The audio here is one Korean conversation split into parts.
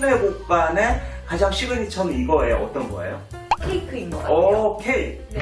곡간의 가장 시그니처는 이거예요. 어떤 거예요? 케이크인 것 같아요. 오 케이. 네.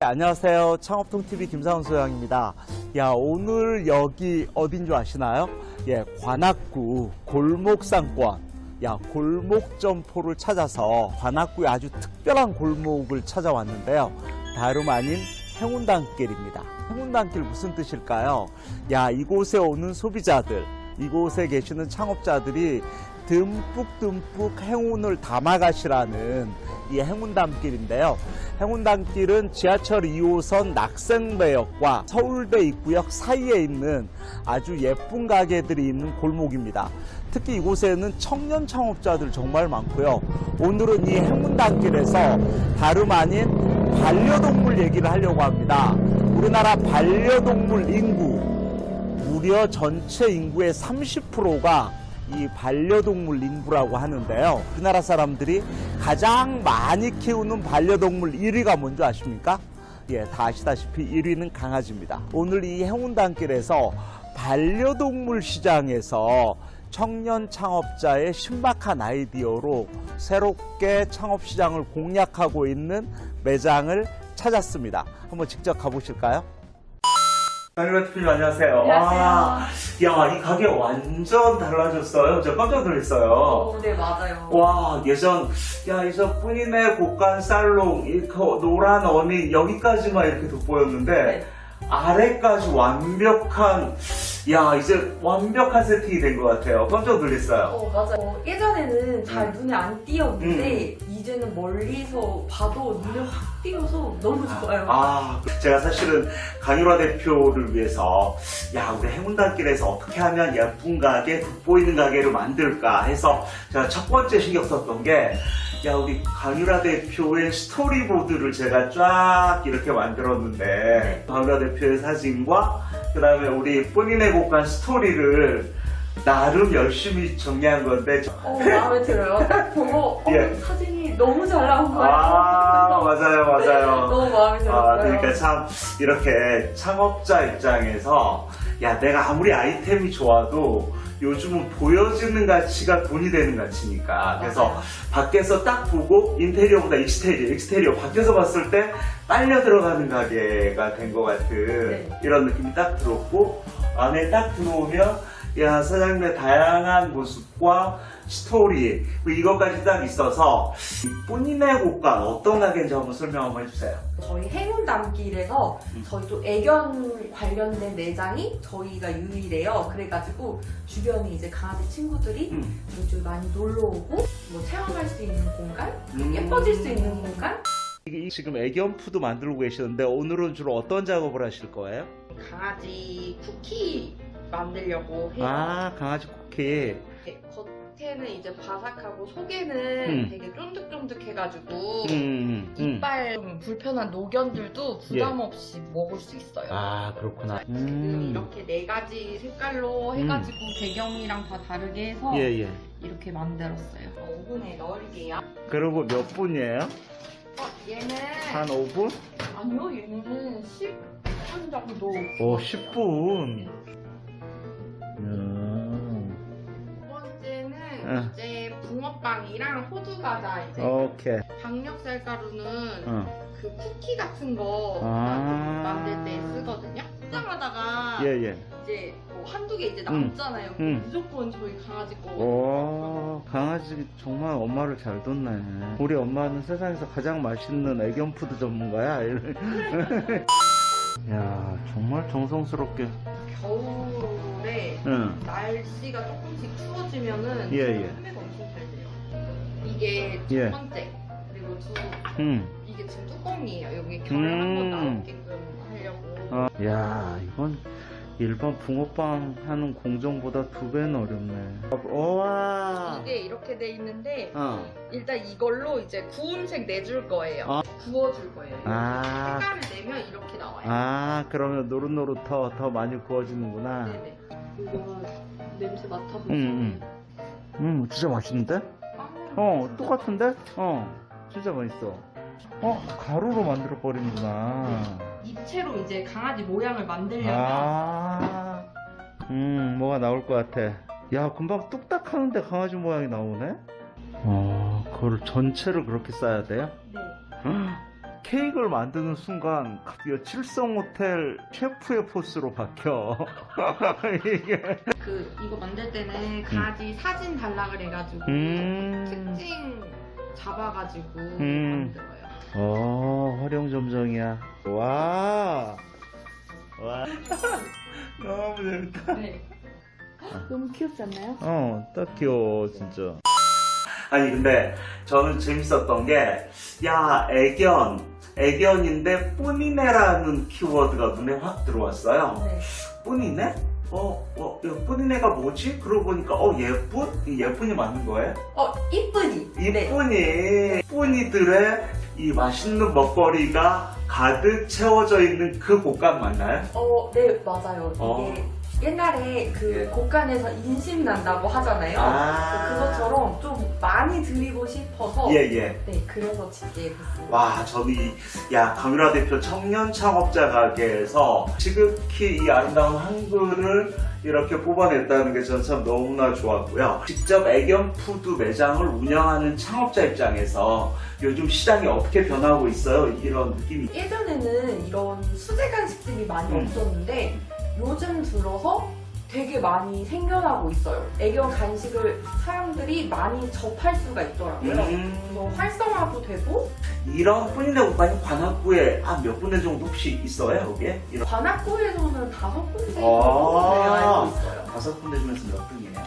안녕하세요. 창업통TV 김상훈 소장입니다. 야, 오늘 여기 어딘 줄 아시나요? 예, 관악구 골목상권. 야, 골목 점포를 찾아서 관악구의 아주 특별한 골목을 찾아왔는데요. 다름 아닌 행운단길입니다. 행운단길 무슨 뜻일까요? 야, 이곳에 오는 소비자들, 이곳에 계시는 창업자들이 듬뿍듬뿍 행운을 담아가시라는 이 행운담길인데요. 행운담길은 지하철 2호선 낙생배역과 서울대 입구역 사이에 있는 아주 예쁜 가게들이 있는 골목입니다. 특히 이곳에는 청년 창업자들 정말 많고요. 오늘은 이 행운담길에서 다름 아닌 반려동물 얘기를 하려고 합니다. 우리나라 반려동물 인구 무려 전체 인구의 30%가 이 반려동물 인구라고 하는데요. 우리나라 사람들이 가장 많이 키우는 반려동물 1위가 뭔지 아십니까? 예, 다 아시다시피 1위는 강아지입니다. 오늘 이 행운단길에서 반려동물 시장에서 청년 창업자의 신박한 아이디어로 새롭게 창업 시장을 공략하고 있는 매장을 찾았습니다. 한번 직접 가보실까요? 강일화 대표님 안녕하세요. 안녕하세요. 와, 야, 이 가게 완전 달라졌어요. 저 깜짝 놀랐어요. 어, 네, 맞아요. 와, 예전, 야, 이저 뿌니네 곡간 살롱, 이그 노란 어미, 여기까지만 이렇게 돋보였는데, 네. 아래까지 완벽한, 야, 이제 완벽한 세팅이 된 것 같아요. 깜짝 놀랐어요. 어, 맞아요. 어, 예전에는 잘 음. 눈에 안 띄었는데, 이제는 멀리서 봐도 눈에 확 띄어서 너무 좋아요. 아, 제가 사실은 강일화 대표를 위해서 야 우리 행운단길에서 어떻게 하면 예쁜 가게, 돋보이는 가게를 만들까 해서 제가 첫 번째 신경 썼던 게 야 우리 강일화 대표의 스토리보드를 제가 쫙 이렇게 만들었는데 네. 강일화 대표의 사진과 그 다음에 우리 본인의 곡간 스토리를 나름 열심히 정리한 건데 저- 어, 마음에 들어요. 딱 보고, 어, 예. 사진이 너무 잘 나온 거예요. 아 맞아요 맞아요 너무 마음에 들었어요. 아, 그러니까 참 이렇게 창업자 입장에서 야 내가 아무리 아이템이 좋아도 요즘은 보여지는 가치가 돈이 되는 가치니까 그래서. 밖에서 딱 보고 인테리어보다 익스테리어 익스테리어 밖에서 봤을 때 빨려 들어가는 가게가 된 것 같은 네. 이런 느낌이 딱 들었고 안에 딱 들어오면 야 사장님의 다양한 모습과 스토리 뭐 이것까지 딱 있어서 이 뿌니네 곡간 어떤 가게인지 한번 설명 한번 해주세요. 저희 행운 담길에서 음. 저희 또 애견 관련된 매장이 저희가 유일해요. 그래가지고 주변에 이제 강아지 친구들이 음. 쪽 많이 놀러 오고 뭐 체험할 수 있는 공간, 음. 예뻐질 수 있는 공간. 이게 지금 애견 food 만들고 계시는데 오늘은 주로 어떤 작업을 하실 거예요? 강아지 쿠키 만들려고 해요. 아, 강아지 쿠키. 네, 겉에는 이제 바삭하고 속에는 음. 되게 쫀득쫀득해가지고 음, 음, 음. 이빨 좀 불편한 노견들도 부담 없이 먹을 수 있어요. 아, 그렇구나. 지금 음. 이렇게 네 가지 색깔로 해가지고 배경이랑 다 다르게 해서 예, 예. 이렇게 만들었어요. 어, 오븐에 넣을게요. 그리고 몇 분이에요? 어, 얘는 한 5분? 아니요, 얘는 10분 정도. 오, 10분. 이제 붕어빵이랑 호두 과자 이제 오케이. 박력쌀 가루는 어. 그 쿠키 같은 거 아. 만들 때 쓰거든요. 포장하다가 예, 예. 이제 뭐 한두 개 이제 남잖아요. 그럼 음. 무조건 저희 강아지 거. 오, 강아지 정말 엄마를 잘 뒀네. 우리 엄마는 세상에서 가장 맛있는 애견 food 전문가야. 야, 정말 정성스럽게. 겨울에 응. 날씨가 조금씩 추워지면은 예, 예. 판매가 엄청 잘 돼요. 이게 첫 예. 번째. 그리고 두 응. 이게 지금 뚜껑이에요. 여기 결 한번 음. 나오게끔 하려고. 어. 야, 이건 일반 붕어빵 하는 공정보다 두 배는 어렵네. 우와. 이게 이렇게 돼 있는데 어. 일단 이걸로 이제 구운색 내줄 거예요. 아. 구워줄 거예요. 아. 색깔을 내면 이렇게 나와요. 아, 그러면 노릇노릇 더, 더 많이 구워지는구나. 네네. 이거 냄새 맡아보세요. 음, 음, 진짜 맛있는데? 어, 똑같은데? 어, 진짜 맛있어. 어, 가루로 만들어 버리는구나. 입체로 이제 강아지 모양을 만들려면 아, 음, 뭐가 나올 것 같아. 야 금방 뚝딱 하는데 강아지 모양이 나오네? 어 그걸 전체를 그렇게 싸야 돼요? 네. 케이크를 만드는 순간 드디어 칠성 호텔 셰프의 포스로 바뀌어 이게 그 이거 만들 때는 강아지 사진 달라 그래가지고 음... 특징 잡아가지고 음. 만들어요. 어 활용 점정이야 와 와. 너무 재밌다 네. 너무 귀엽지 않나요? 어딱 귀여워 진짜 아니 근데 저는 재밌었던 게 야 애견 애견인데 뿌니네라는 키워드가 눈에 확 들어왔어요 네. 뿌니네? 어, 어, 이 뿌니네가 뭐지? 그러고 보니까 어 예쁜? 이 예쁜이 맞는 거예요? 어, 이쁘니. 네. 이쁜이 뿌니들의 이 맛있는 먹거리가 가득 채워져 있는 그 곳간 맞나요? 어, 네, 맞아요. 어. 옛날에 그 예. 곳간에서 인심 난다고 하잖아요. 아. 그것처럼 좀 많이 드리고 싶어서 예 예. 네, 그래서 짓게 됐습니다. 와, 저는 이, 야, 강유라 대표 청년 창업자 가게에서 지극히 이 아름다운 한글을 이렇게 뽑아냈다는 게 저는 참 너무나 좋았고요. 직접 애견 food 매장을 운영하는 창업자 입장에서 요즘 시장이 어떻게 변하고 있어요? 이런 느낌이. 예전에는 이런 수제 간식들이 많이 음. 없었는데 요즘 들어서 되게 많이 생겨나고 있어요. 애견 간식을 사람들이 많이 접할 수가 있더라고요. 음, 그래서 활성화도 되고 이런 오빠님 관악구에 한 몇 군데 정도 혹시 있어요, 여기에? 이런 관악구에서는 다섯 군데 아. 정도 네, 알고 있어요. 다섯 군데 중에서 몇 등이에요?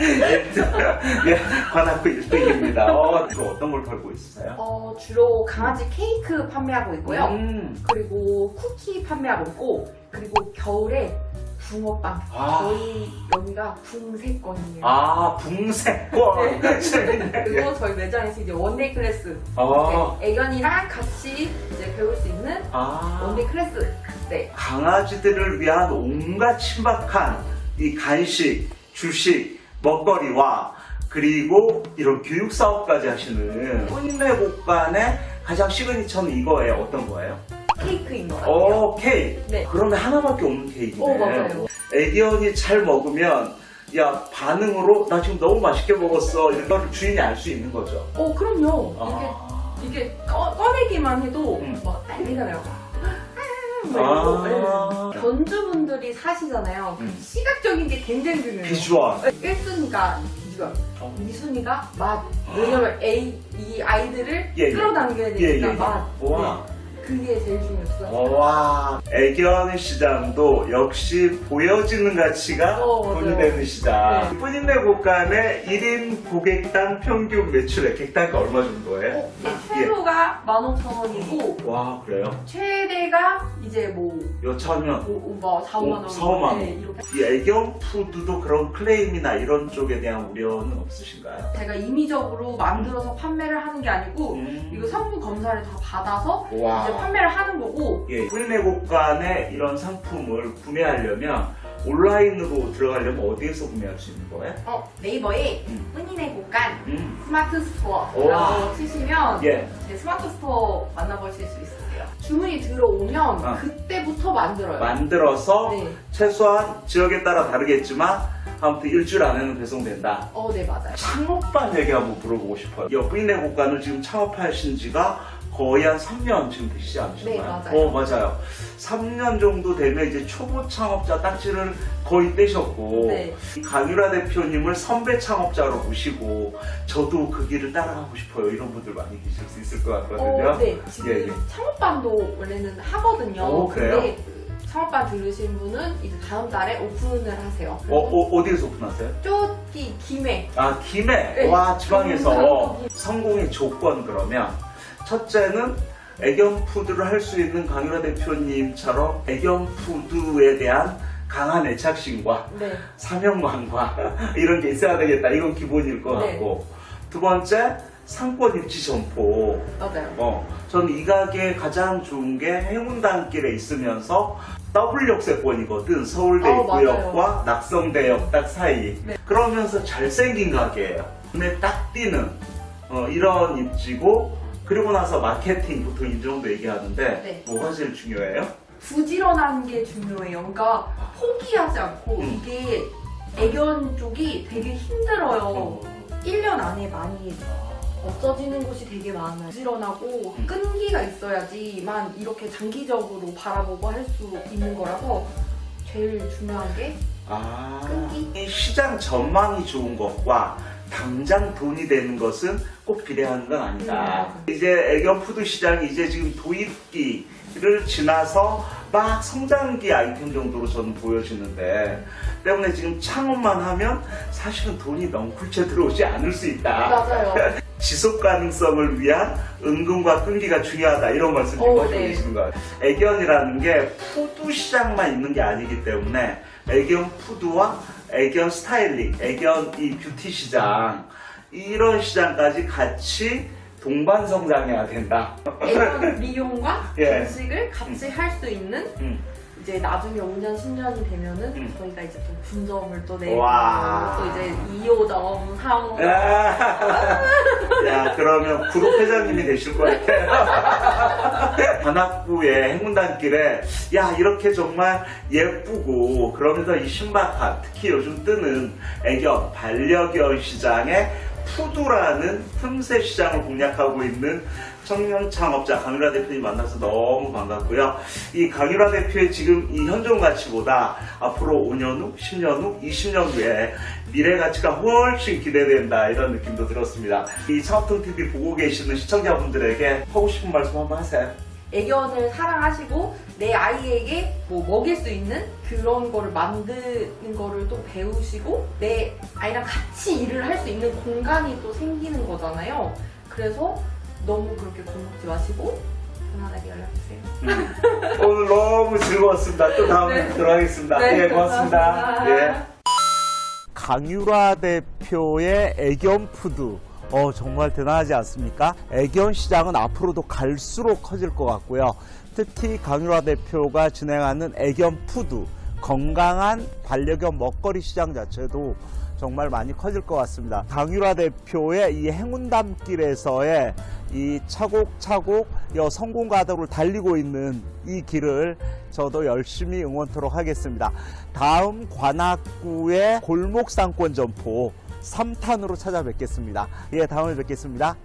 예, 관악구 1등입니다. 어, 또 어떤 걸 팔고 있으세요? 어, 주로 강아지 케이크 판매하고 있고요. 음, 그리고 쿠키 판매하고 있고 그리고 겨울에 붕어빵 아. 저희 여기가 붕세권이에요 아, 붕세권. 재밌네. 그리고 저희 매장에서 이제 one-day class 아, 네, 애견이랑 같이 이제 배울 수 있는 아. one-day class 네 강아지들을 위한 온갖 신박한 이 간식, 주식, 먹거리와 그리고 이런 교육 사업까지 하시는 혼내 복간의 가장 시그니처는 이거예요. 어떤 거예요? 케이크인 것 같아요 오, 케이크. 네. 그러면 하나밖에 없는 케이크네. 어, 맞아요. 애견이 잘 먹으면 야 반응으로 나 지금 너무 맛있게 먹었어 이런 걸 주인이 알 수 있는 거죠. 어 그럼요 아. 이게 이게 꺼, 꺼내기만 해도 음. 막 난리잖아요 아. 견주분들이 사시잖아요 그 음. 시각적인 게 굉장히 중요해요 비주얼. 1순위가 비주얼 어. 2순위가 맛 왜냐면 A, 이 아이들을 예, 예. 끌어당겨야 예, 되니까 예. 맛 와. 네. 그게 제일 중요했어요 와, 애견 시장도 역시 보여지는 가치가 어. 돈이 되는 시장. 네. 뿌린내 곳간의 1인 고객당 평균 매출액 객단가 얼마 정도예요? 어, 네, 최소가 15,000원이고 와, 그래요? 최대가 이제 뭐, 여차하면 뭐, 뭐 4, 5만 오, 원 4, 5만 원. 네, 이렇게 이 애견 food도 그런 클레임이나 이런 쪽에 대한 우려는 없으신가요? 제가 임의적으로 만들어서 판매를 하는 게 아니고 음. 이거 성분 검사를 다 받아서 와. 이제 판매를 하는 거고 예, 뿌니네 곳간의 이런 상품을 구매하려면 온라인으로 들어가려면 어디에서 구매할 수 있는 거예요? 어, 네이버에 음. 뿌니네 곳간 음. Smart. Store라고 치시면 예. 제 Smart Store 만나보실 수 있으세요. 주문이 들어오면 아. 그때부터 만들어요. 만들어서 네. 최소한 지역에 따라 다르겠지만 아무튼 일주일 안에는 배송된다. 어, 네, 맞아요. 창업반 얘기 한번 물어보고 싶어요. 옆인내 국간을 지금 창업하신 지가 거의 한 3년 지금 되시지 않으셨나요? 네, 맞아요. 어, 맞아요. 3년 정도 되면 이제 초보 창업자 딱지를 거의 떼셨고 네. 강유라 대표님을 선배 창업자로 모시고 저도 그 길을 따라가고 싶어요. 이런 분들 많이 계실 수 있을 것 같거든요. 어, 네. 지금 예, 예. 창업반도 원래는 하거든요. 오, 그래요? 근데 그 창업반 들으신 분은 이제 다음 달에 오픈을 하세요. 어, 어, 어 디에서 오픈하세요? 쪼기 김해. 아, 김해. 네. 와, 지방에서. 성공의 조건 그러면 첫째는 애견 푸드를 할 수 있는 강유라 대표님처럼 애견 푸드에 대한 강한 애착심과 네. 사명감과 이런 게 있어야 되겠다. 이건 기본일 것 네. 같고. 두 번째, 상권 입지 점포. 맞아요. 어, 저는 이 가게에 가장 좋은 게 행운단길에 있으면서 더블 역세권이거든. 서울대 어, 입구역과 낙성대역 딱 사이. 네. 그러면서 잘생긴 가게예요. 눈에 딱 띄는 어, 이런 입지고 그리고 나서 마케팅 보통 이 정도 얘기하는데 네. 뭐가 제일 중요해요? 부지런한 게 중요해요. 그러니까 포기하지 않고 음. 이게 애견 쪽이 되게 힘들어요. 어. 1년 안에 많이 없어지는 곳이 되게 많아요. 부지런하고 음. 끈기가 있어야지만 이렇게 장기적으로 바라보고 할 수 있는 거라서 제일 중요한 게 아, 끈기? 이 시장 전망이 좋은 것과 당장 돈이 되는 것은 꼭 비례하는 건 아니다. 음. 이제 애견 푸드 시장이 이제 지금 도입기를 지나서 막 성장기 아이템 정도로 저는 보여지는데 때문에 지금 창업만 하면 사실은 돈이 넝쿨째 들어오지 않을 수 있다. 맞아요. 지속 가능성을 위한 은근과 끈기가 중요하다 이런 말씀 오, 지금 네. 해주시는 거예요. 애견이라는 게 food 시장만 있는 게 아니기 때문에 애견 food와 애견 스타일링, 애견 이 뷰티 시장 이런 시장까지 같이 동반 성장해야 된다. 애견 미용과 예. 간식을 같이 할수 있는 음. 이제 나중에 5년, 10년이 되면은 음. 저희가 이제 또 분점을 또 내고 와. 또 이제 2호점, 3호점 야, 그러면 구독 회장님이 되실 것 같아요. 관악구의 행운단길에, 야, 이렇게 정말 예쁘고, 그러면서 이 신박한, 특히 요즘 뜨는 애견, 반려견 시장에 푸두라는 틈새 시장을 공략하고 있는 청년 창업자 강유라 대표님 만나서 너무 반갑고요. 이 강유라 대표의 지금 이 현존 가치보다 앞으로 5년 후, 10년 후, 20년 후에 미래 가치가 훨씬 기대된다 이런 느낌도 들었습니다. 이 창업통 TV 보고 계시는 시청자분들에게 하고 싶은 말씀 한번 하세요. 애견을 사랑하시고 내 아이에게 뭐 먹일 수 있는 그런 거를 만드는 거를 또 배우시고 내 아이랑 같이 일을 할 수 있는 공간이 또 생기는 거잖아요. 그래서 너무 그렇게 겁먹지 마시고 편안하게 연락주세요. 오늘 너무 즐거웠습니다. 또 다음에 네. 들어가겠습니다. 네, 예, 고맙습니다. 예. 강유라 대표의 애견 food. 어, 정말 대단하지 않습니까? 애견 시장은 앞으로도 갈수록 커질 것 같고요. 특히 강유라 대표가 진행하는 애견 food, 건강한 반려견 먹거리 시장 자체도 정말 많이 커질 것 같습니다. 강유라 대표의 이 행운담길에서의 이 차곡차곡 여 성공 가도를 달리고 있는 이 길을 저도 열심히 응원토록 하겠습니다. 다음 관악구의 골목 상권 점포 3탄으로 찾아뵙겠습니다. 예, 다음에 뵙겠습니다.